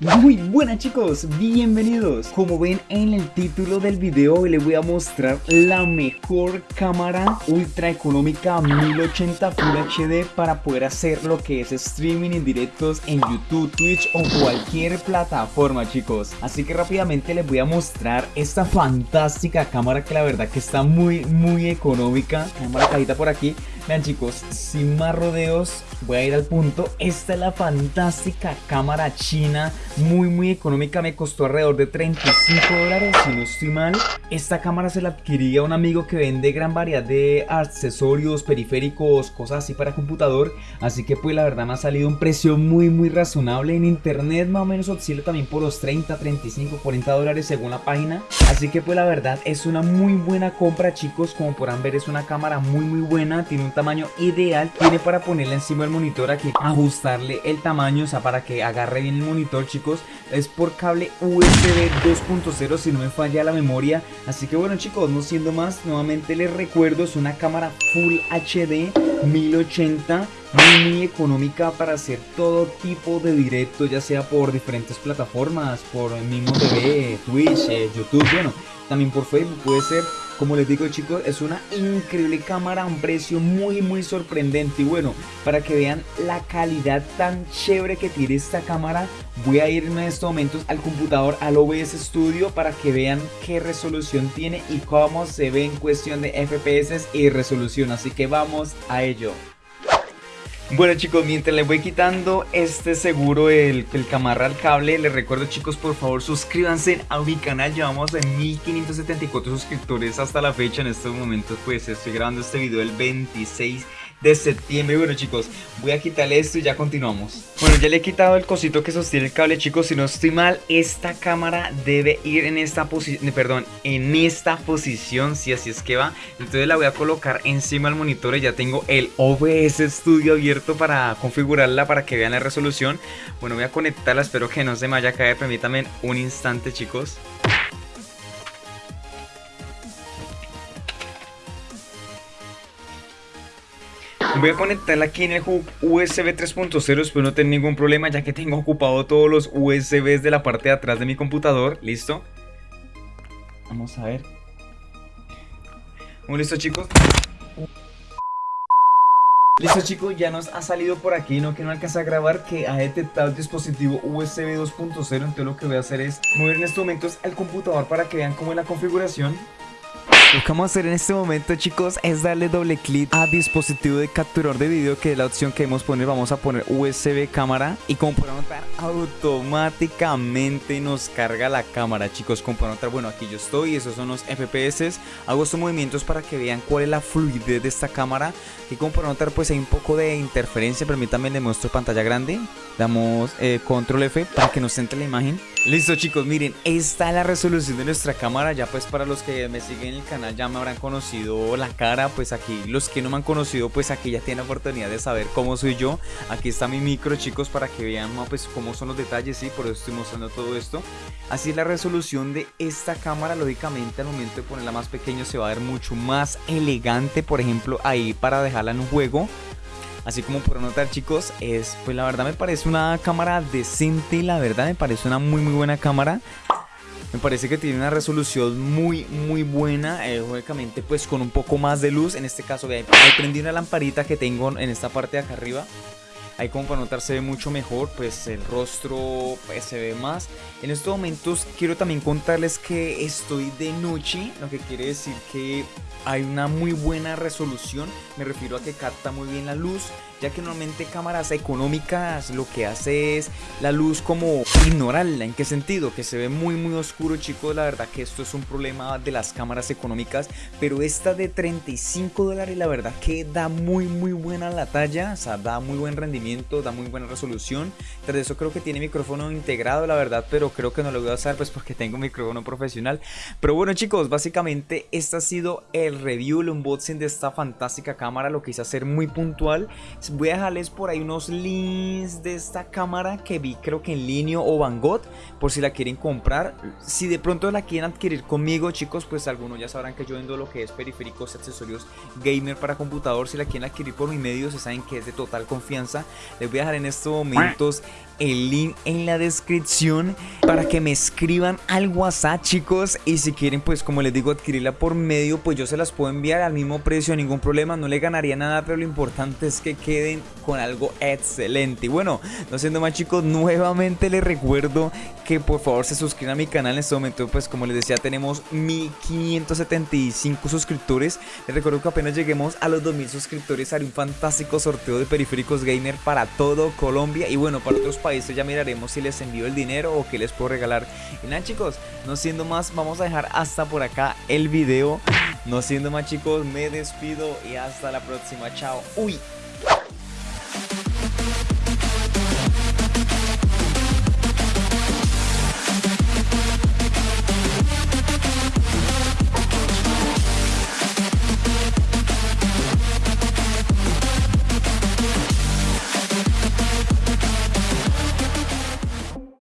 Muy buenas chicos, bienvenidos. Como ven en el título del video hoy les voy a mostrar la mejor cámara ultra económica 1080 Full HD para poder hacer lo que es streaming en directos en YouTube, Twitch o cualquier plataforma chicos. Así que rápidamente les voy a mostrar esta fantástica cámara que la verdad que está muy muy económica. La cajita por aquí Vean chicos, sin más rodeos voy a ir al punto. Esta es la fantástica cámara china. Muy muy económica, me costó alrededor de 35 dólares si no estoy mal. Esta cámara se la adquirí a un amigo que vende gran variedad de accesorios, periféricos, cosas así para computador, así que pues la verdad me ha salido un precio muy muy razonable. En internet. Más o menos oscila también por los 30, 35, 40 dólares según la página, así que pues la verdad es una muy buena compra chicos, como podrán ver es una cámara muy muy buena, tiene un tamaño ideal, tiene para ponerla encima del monitor aquí, ajustarle el tamaño, o sea para que agarre bien el monitor chicos es por cable USB 2.0 si no me falla la memoria. Así que bueno chicos no siendo más nuevamente les recuerdo es una cámara Full HD 1080 muy, muy económica para hacer todo tipo de directo ya sea por diferentes plataformas por el mismo TV, Twitch, eh, YouTube bueno también por Facebook puede ser como les digo chicos, es una increíble cámara a un precio muy muy sorprendente. Y bueno, para que vean la calidad tan chévere que tiene esta cámara, voy a ir en estos momentos al computador, al OBS Studio, para que vean qué resolución tiene y cómo se ve en cuestión de FPS y resolución. Así que vamos a ello. Bueno chicos, mientras les voy quitando este seguro, el, el camarra al cable, les recuerdo chicos, por favor suscríbanse a mi canal, llevamos en 1574 suscriptores hasta la fecha, en estos momentos pues estoy grabando este video el 26 de septiembre. Bueno chicos, voy a quitarle esto y ya continuamos. Bueno, ya le he quitado el cosito que sostiene el cable chicos. Si no estoy mal, esta cámara debe ir en esta posición Perdón, en esta posición Si así es que va. Entonces la voy a colocar encima del monitor Y ya tengo el OBS Studio abierto para configurarla Para que vean la resolución. Bueno, voy a conectarla, espero que no se me vaya a caer. Permítanme un instante chicos Voy a conectarla aquí en el hub USB 3.0, espero no tener ningún problema ya que tengo ocupado todos los USBs de la parte de atrás de mi computador, ¿listo? Vamos a ver. Muy listo chicos Listo chicos, ya nos ha salido por aquí, no que no alcanza a grabar que ha detectado el dispositivo USB 2.0 Entonces lo que voy a hacer es mover en estos momentos al computador para que vean cómo es la configuración lo que vamos a hacer en este momento chicos es darle doble clic a dispositivo de capturador de video que es la opción que debemos poner, vamos a poner USB cámara y como podrán notar automáticamente nos carga la cámara chicos, como podrán notar, bueno aquí yo estoy, esos son los FPS, hago estos movimientos para que vean cuál es la fluidez de esta cámara y como podrán notar pues hay un poco de interferencia, permítanme le muestro pantalla grande, damos eh, control F para que nos centre la imagen. Listo chicos, miren, esta es la resolución de nuestra cámara, ya pues para los que me siguen en el canal ya me habrán conocido la cara, pues aquí los que no me han conocido pues aquí ya tienen oportunidad de saber cómo soy yo. Aquí está mi micro chicos para que vean pues cómo son los detalles, sí, por eso estoy mostrando todo esto. Así es la resolución de esta cámara, lógicamente al momento de ponerla más pequeño se va a ver mucho más elegante, por ejemplo ahí para dejarla en un juego. Así como por notar chicos, es pues la verdad me parece una cámara decente, la verdad me parece una muy muy buena cámara. Me parece que tiene una resolución muy muy buena, eh, lógicamente pues con un poco más de luz, en este caso ahí prendí una lamparita que tengo en esta parte de acá arriba Ahí como para notar se ve mucho mejor, pues el rostro pues, se ve más. En estos momentos quiero también contarles que estoy de noche, lo que quiere decir que hay una muy buena resolución. Me refiero a que capta muy bien la luz ya que normalmente cámaras económicas lo que hace es la luz como ignorarla. ¿En qué sentido? Que se ve muy muy oscuro chicos, la verdad que esto es un problema de las cámaras económicas, pero esta de 35 dólares la verdad que da muy muy buena la talla, o sea, da muy buen rendimiento, da muy buena resolución. Tras eso creo que tiene micrófono integrado la verdad, pero creo que no lo voy a usar pues porque tengo micrófono profesional. Pero bueno chicos, básicamente este ha sido el review, el unboxing de esta fantástica cámara, lo quise hacer muy puntual voy a dejarles por ahí unos links de esta cámara que vi creo que en línea o Van Gogh por si la quieren comprar si de pronto la quieren adquirir conmigo chicos pues algunos ya sabrán que yo vendo lo que es periféricos accesorios gamer para computador si la quieren adquirir por mi medio se saben que es de total confianza les voy a dejar en estos momentos el link en la descripción para que me escriban al WhatsApp chicos. Y si quieren pues como les digo adquirirla por medio pues yo se las puedo enviar al mismo precio ningún problema no le ganaría nada pero lo importante es que queden con algo excelente. Y bueno no siendo más chicos nuevamente les recuerdo que por favor se suscriban a mi canal. En este momento pues como les decía tenemos 1575 suscriptores. Les recuerdo que apenas lleguemos a los 2000 suscriptores haré un fantástico sorteo de periféricos gamer para todo Colombia y bueno para otros países ya miraremos si les envío el dinero o qué les puedo regalar. Y nada chicos no siendo más vamos a dejar hasta por acá el video. No siendo más chicos me despido y hasta la próxima. Chao. Uy